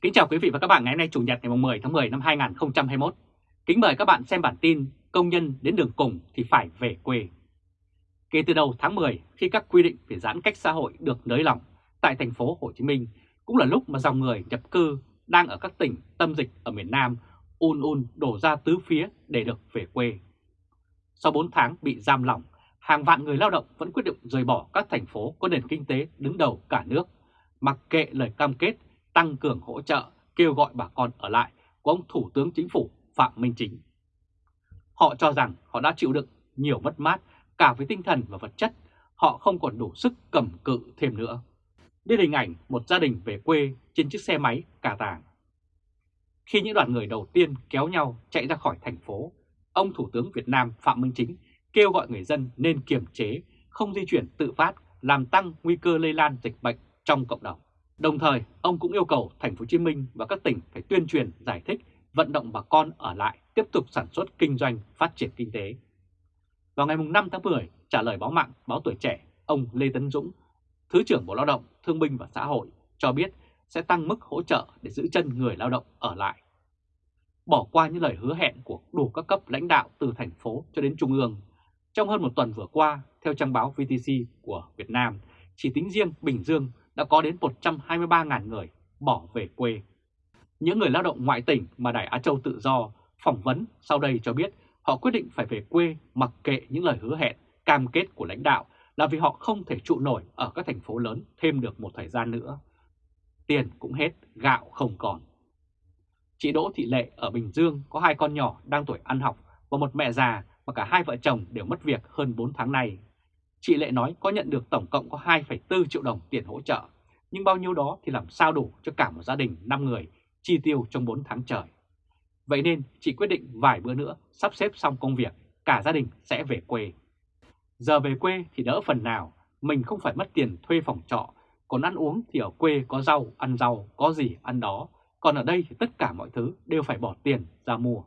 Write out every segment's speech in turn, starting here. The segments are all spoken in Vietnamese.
Kính chào quý vị và các bạn ngày hôm nay Chủ nhật ngày 10 tháng 10 năm 2021. Kính mời các bạn xem bản tin công nhân đến đường cùng thì phải về quê. Kể từ đầu tháng 10 khi các quy định về giãn cách xã hội được nới lỏng tại thành phố Hồ Chí Minh cũng là lúc mà dòng người nhập cư đang ở các tỉnh tâm dịch ở miền Nam un un đổ ra tứ phía để được về quê. Sau 4 tháng bị giam lỏng, hàng vạn người lao động vẫn quyết định rời bỏ các thành phố có nền kinh tế đứng đầu cả nước, mặc kệ lời cam kết tăng cường hỗ trợ, kêu gọi bà con ở lại của ông Thủ tướng Chính phủ Phạm Minh Chính. Họ cho rằng họ đã chịu đựng nhiều mất mát cả với tinh thần và vật chất, họ không còn đủ sức cầm cự thêm nữa. Đây là hình ảnh một gia đình về quê trên chiếc xe máy cà tàng. Khi những đoàn người đầu tiên kéo nhau chạy ra khỏi thành phố, ông Thủ tướng Việt Nam Phạm Minh Chính kêu gọi người dân nên kiềm chế, không di chuyển tự phát, làm tăng nguy cơ lây lan dịch bệnh trong cộng đồng. Đồng thời, ông cũng yêu cầu thành phố Hồ Chí Minh và các tỉnh phải tuyên truyền, giải thích, vận động bà con ở lại tiếp tục sản xuất kinh doanh, phát triển kinh tế. Vào ngày 5 tháng 10, trả lời báo mạng báo Tuổi Trẻ, ông Lê Tấn Dũng, Thứ trưởng Bộ Lao động, Thương binh và Xã hội cho biết sẽ tăng mức hỗ trợ để giữ chân người lao động ở lại. Bỏ qua những lời hứa hẹn của đủ các cấp lãnh đạo từ thành phố cho đến trung ương, trong hơn một tuần vừa qua, theo trang báo VTC của Việt Nam, chỉ tính riêng Bình Dương đã có đến 123.000 người bỏ về quê. Những người lao động ngoại tỉnh mà Đài Á Châu tự do phỏng vấn sau đây cho biết họ quyết định phải về quê mặc kệ những lời hứa hẹn, cam kết của lãnh đạo là vì họ không thể trụ nổi ở các thành phố lớn thêm được một thời gian nữa. Tiền cũng hết, gạo không còn. Chị Đỗ Thị Lệ ở Bình Dương có hai con nhỏ đang tuổi ăn học và một mẹ già mà cả hai vợ chồng đều mất việc hơn 4 tháng nay. Chị Lệ nói có nhận được tổng cộng có 2,4 triệu đồng tiền hỗ trợ, nhưng bao nhiêu đó thì làm sao đủ cho cả một gia đình 5 người chi tiêu trong 4 tháng trời. Vậy nên chị quyết định vài bữa nữa sắp xếp xong công việc, cả gia đình sẽ về quê. Giờ về quê thì đỡ phần nào, mình không phải mất tiền thuê phòng trọ, còn ăn uống thì ở quê có rau, ăn rau, có gì ăn đó, còn ở đây thì tất cả mọi thứ đều phải bỏ tiền ra mua.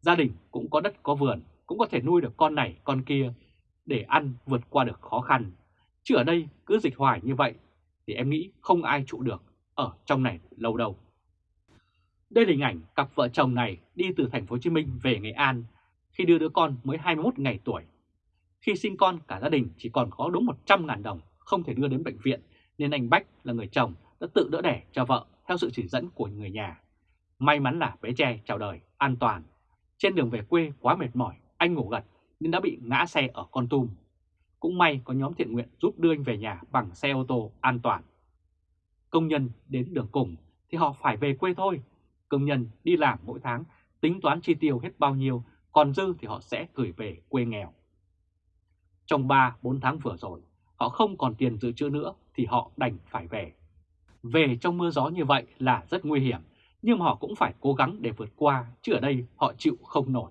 Gia đình cũng có đất có vườn, cũng có thể nuôi được con này con kia để ăn vượt qua được khó khăn. Chứ ở đây cứ dịch hoài như vậy thì em nghĩ không ai trụ được ở trong này lâu đâu. Đây là hình ảnh cặp vợ chồng này đi từ thành phố Hồ Chí Minh về Nghệ An khi đưa đứa con mới 21 ngày tuổi. Khi sinh con cả gia đình chỉ còn có đúng 100.000 đồng không thể đưa đến bệnh viện nên anh Bách là người chồng đã tự đỡ đẻ cho vợ theo sự chỉ dẫn của người nhà. May mắn là bé trai chào đời an toàn. Trên đường về quê quá mệt mỏi, anh ngủ gật nên đã bị ngã xe ở Con Tum. Cũng may có nhóm thiện nguyện giúp đưa anh về nhà bằng xe ô tô an toàn. Công nhân đến đường cùng thì họ phải về quê thôi. Công nhân đi làm mỗi tháng tính toán chi tiêu hết bao nhiêu, còn dư thì họ sẽ gửi về quê nghèo. Trong 3-4 tháng vừa rồi, họ không còn tiền dự trữ nữa thì họ đành phải về. Về trong mưa gió như vậy là rất nguy hiểm, nhưng họ cũng phải cố gắng để vượt qua, chứ ở đây họ chịu không nổi.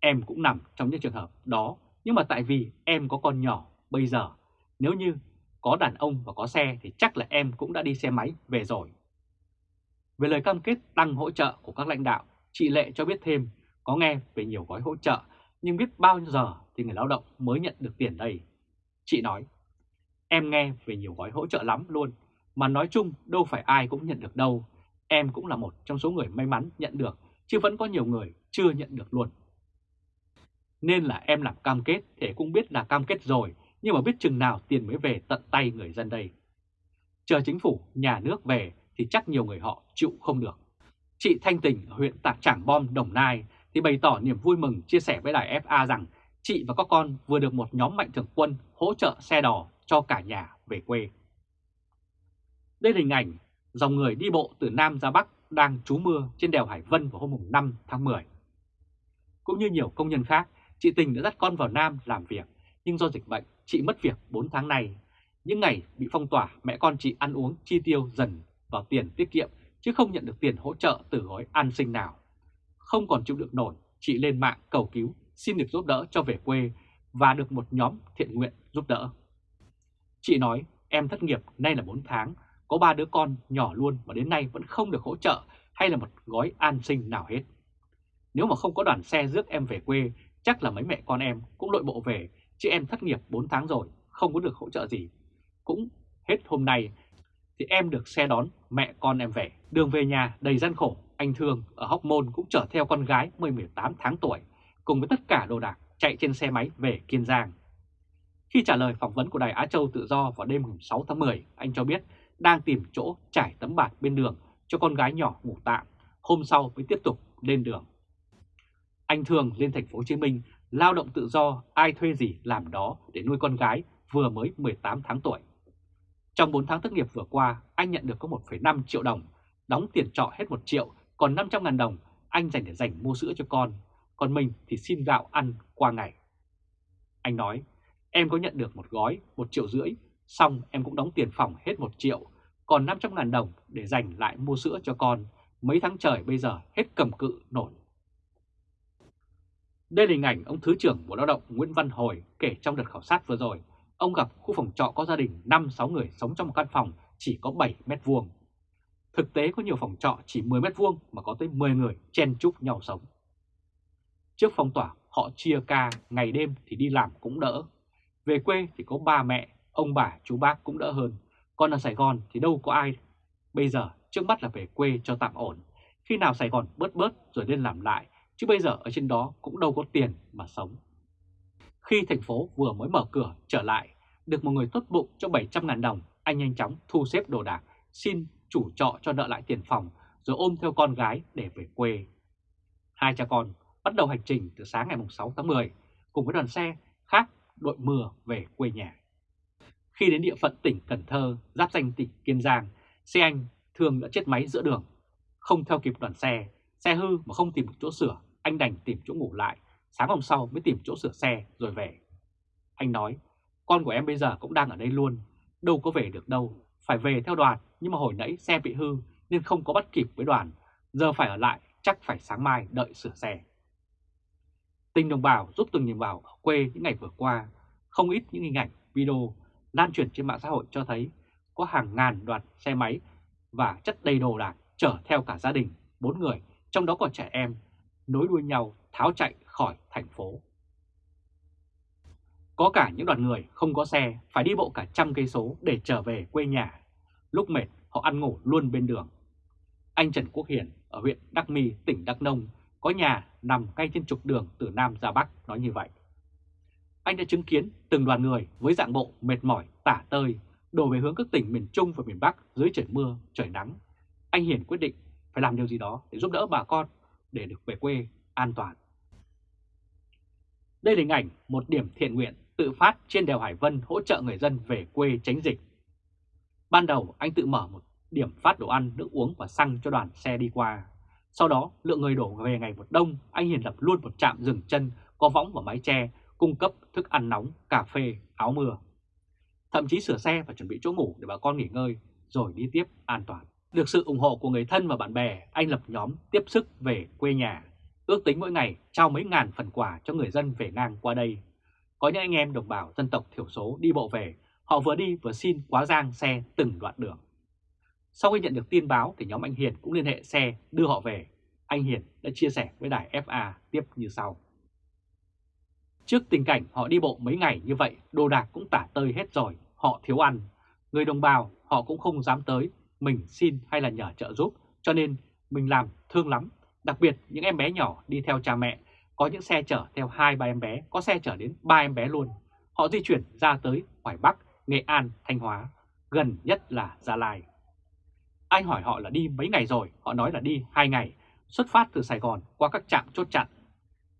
Em cũng nằm trong những trường hợp đó, nhưng mà tại vì em có con nhỏ, bây giờ nếu như có đàn ông và có xe thì chắc là em cũng đã đi xe máy về rồi. Về lời cam kết tăng hỗ trợ của các lãnh đạo, chị Lệ cho biết thêm có nghe về nhiều gói hỗ trợ nhưng biết bao nhiêu giờ thì người lao động mới nhận được tiền đây. Chị nói, em nghe về nhiều gói hỗ trợ lắm luôn, mà nói chung đâu phải ai cũng nhận được đâu. Em cũng là một trong số người may mắn nhận được, chứ vẫn có nhiều người chưa nhận được luôn. Nên là em làm cam kết thì cũng biết là cam kết rồi, nhưng mà biết chừng nào tiền mới về tận tay người dân đây. Chờ chính phủ, nhà nước về thì chắc nhiều người họ chịu không được. Chị Thanh Tình ở huyện Tạc Trảng Bom, Đồng Nai thì bày tỏ niềm vui mừng chia sẻ với đài FA rằng chị và các con vừa được một nhóm mạnh thường quân hỗ trợ xe đò cho cả nhà về quê. Đây là hình ảnh dòng người đi bộ từ Nam ra Bắc đang trú mưa trên đèo Hải Vân vào hôm 5 tháng 10. Cũng như nhiều công nhân khác, chị Tình đã dắt con vào Nam làm việc, nhưng do dịch bệnh, chị mất việc 4 tháng nay. Những ngày bị phong tỏa, mẹ con chị ăn uống chi tiêu dần vào tiền tiết kiệm, chứ không nhận được tiền hỗ trợ từ gói an sinh nào. Không còn chịu được nổi, chị lên mạng cầu cứu, xin được giúp đỡ cho về quê và được một nhóm thiện nguyện giúp đỡ. Chị nói, em thất nghiệp nay là 4 tháng, có ba đứa con nhỏ luôn mà đến nay vẫn không được hỗ trợ hay là một gói an sinh nào hết. Nếu mà không có đoàn xe rước em về quê, chắc là mấy mẹ con em cũng lội bộ về, chứ em thất nghiệp 4 tháng rồi, không có được hỗ trợ gì. Cũng hết hôm nay thì em được xe đón mẹ con em về. Đường về nhà đầy gian khổ, anh Thương ở Hóc Môn cũng chở theo con gái 10-18 tháng tuổi cùng với tất cả đồ đạc chạy trên xe máy về Kiên Giang. Khi trả lời phỏng vấn của Đài Á Châu Tự Do vào đêm 6 tháng 10, anh cho biết đang tìm chỗ trải tấm bạt bên đường cho con gái nhỏ ngủ tạm, hôm sau mới tiếp tục lên đường. Anh thường lên thành phố Hồ Chí Minh lao động tự do, ai thuê gì làm đó để nuôi con gái vừa mới 18 tháng tuổi. Trong 4 tháng thất nghiệp vừa qua, anh nhận được có 1,5 triệu đồng, đóng tiền trọ hết 1 triệu, còn 500 ngàn đồng anh dành để dành mua sữa cho con, còn mình thì xin gạo ăn qua ngày. Anh nói, em có nhận được một gói 1 triệu rưỡi, xong em cũng đóng tiền phòng hết 1 triệu, còn 500 ngàn đồng để dành lại mua sữa cho con, mấy tháng trời bây giờ hết cầm cự nổi. Đây là hình ảnh ông Thứ trưởng Bộ Lao động Nguyễn Văn Hồi kể trong đợt khảo sát vừa rồi, ông gặp khu phòng trọ có gia đình 5-6 người sống trong một căn phòng chỉ có 7 mét vuông. Thực tế có nhiều phòng trọ chỉ 10 mét vuông mà có tới 10 người chen chúc nhau sống. Trước phong tỏa, họ chia ca ngày đêm thì đi làm cũng đỡ. Về quê thì có ba mẹ, ông bà, chú bác cũng đỡ hơn. Còn ở Sài Gòn thì đâu có ai. Bây giờ trước mắt là về quê cho tạm ổn. Khi nào Sài Gòn bớt bớt rồi lên làm lại, chứ bây giờ ở trên đó cũng đâu có tiền mà sống. Khi thành phố vừa mới mở cửa trở lại, được một người tốt bụng cho 700.000 đồng, anh nhanh chóng thu xếp đồ đạc, xin chủ trọ cho nợ lại tiền phòng, rồi ôm theo con gái để về quê. Hai cha con bắt đầu hành trình từ sáng ngày 6 tháng 10, cùng với đoàn xe khác đội mưa về quê nhà. Khi đến địa phận tỉnh Cần Thơ, giáp danh tỉnh Kiên Giang, xe anh thường đã chết máy giữa đường. Không theo kịp đoàn xe, xe hư mà không tìm được chỗ sửa, anh đành tìm chỗ ngủ lại, sáng hôm sau mới tìm chỗ sửa xe rồi về. Anh nói, con của em bây giờ cũng đang ở đây luôn, đâu có về được đâu, phải về theo đoàn, nhưng mà hồi nãy xe bị hư nên không có bắt kịp với đoàn, giờ phải ở lại, chắc phải sáng mai đợi sửa xe. Tình đồng bào giúp từng đồng bào ở quê những ngày vừa qua, không ít những hình ảnh, video lan truyền trên mạng xã hội cho thấy có hàng ngàn đoàn xe máy và chất đầy đồ đạc chở theo cả gia đình, bốn người, trong đó còn trẻ em, nối đuôi nhau tháo chạy khỏi thành phố. Có cả những đoàn người không có xe phải đi bộ cả trăm cây số để trở về quê nhà. Lúc mệt họ ăn ngủ luôn bên đường. Anh Trần Quốc Hiển ở huyện Đắc My, tỉnh Đắk Nông có nhà nằm ngay trên trục đường từ Nam ra Bắc nói như vậy. Anh đã chứng kiến từng đoàn người với dạng bộ mệt mỏi, tả tơi, đổ về hướng các tỉnh miền Trung và miền Bắc dưới trời mưa, trời nắng. Anh Hiển quyết định phải làm điều gì đó để giúp đỡ bà con để được về quê an toàn. Đây là hình ảnh một điểm thiện nguyện tự phát trên đèo Hải Vân hỗ trợ người dân về quê tránh dịch. Ban đầu anh tự mở một điểm phát đồ ăn, nước uống và xăng cho đoàn xe đi qua. Sau đó lượng người đổ về ngày một đông, anh Hiền lập luôn một trạm dừng chân có võng và mái che, cung cấp thức ăn nóng, cà phê, áo mưa. Thậm chí sửa xe và chuẩn bị chỗ ngủ để bà con nghỉ ngơi, rồi đi tiếp an toàn. Được sự ủng hộ của người thân và bạn bè, anh lập nhóm tiếp sức về quê nhà. Ước tính mỗi ngày trao mấy ngàn phần quà cho người dân về ngang qua đây. Có những anh em đồng bào dân tộc thiểu số đi bộ về, họ vừa đi vừa xin quá giang xe từng đoạn đường. Sau khi nhận được tin báo thì nhóm anh Hiền cũng liên hệ xe đưa họ về. Anh Hiền đã chia sẻ với đài FA tiếp như sau. Trước tình cảnh họ đi bộ mấy ngày như vậy, đồ đạc cũng tả tơi hết rồi, họ thiếu ăn. Người đồng bào họ cũng không dám tới, mình xin hay là nhờ trợ giúp, cho nên mình làm thương lắm. Đặc biệt những em bé nhỏ đi theo cha mẹ, có những xe chở theo hai ba em bé, có xe chở đến ba em bé luôn. Họ di chuyển ra tới Hoài Bắc, Nghệ An, Thanh Hóa, gần nhất là Gia Lai. Anh hỏi họ là đi mấy ngày rồi, họ nói là đi hai ngày, xuất phát từ Sài Gòn qua các trạm chốt chặn.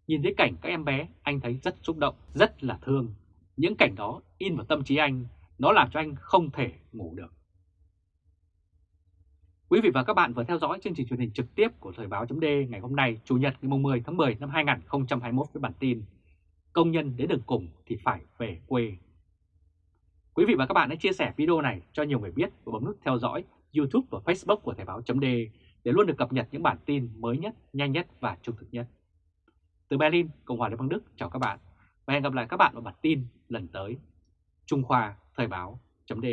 Nhìn thấy cảnh các em bé, anh thấy rất xúc động, rất là thương. Những cảnh đó in vào tâm trí anh, nó làm cho anh không thể ngủ được. Quý vị và các bạn vừa theo dõi chương trình truyền hình trực tiếp của Thời báo .d ngày hôm nay, Chủ nhật ngày 10 tháng 10 năm 2021 với bản tin Công nhân đến đường cùng thì phải về quê. Quý vị và các bạn hãy chia sẻ video này cho nhiều người biết và bấm nút theo dõi YouTube và Facebook của Thời báo .d để luôn được cập nhật những bản tin mới nhất, nhanh nhất và trung thực nhất. Từ Berlin, Cộng hòa Liên bang Đức chào các bạn và hẹn gặp lại các bạn vào bản tin lần tới. Trung Khoa Thời báo .d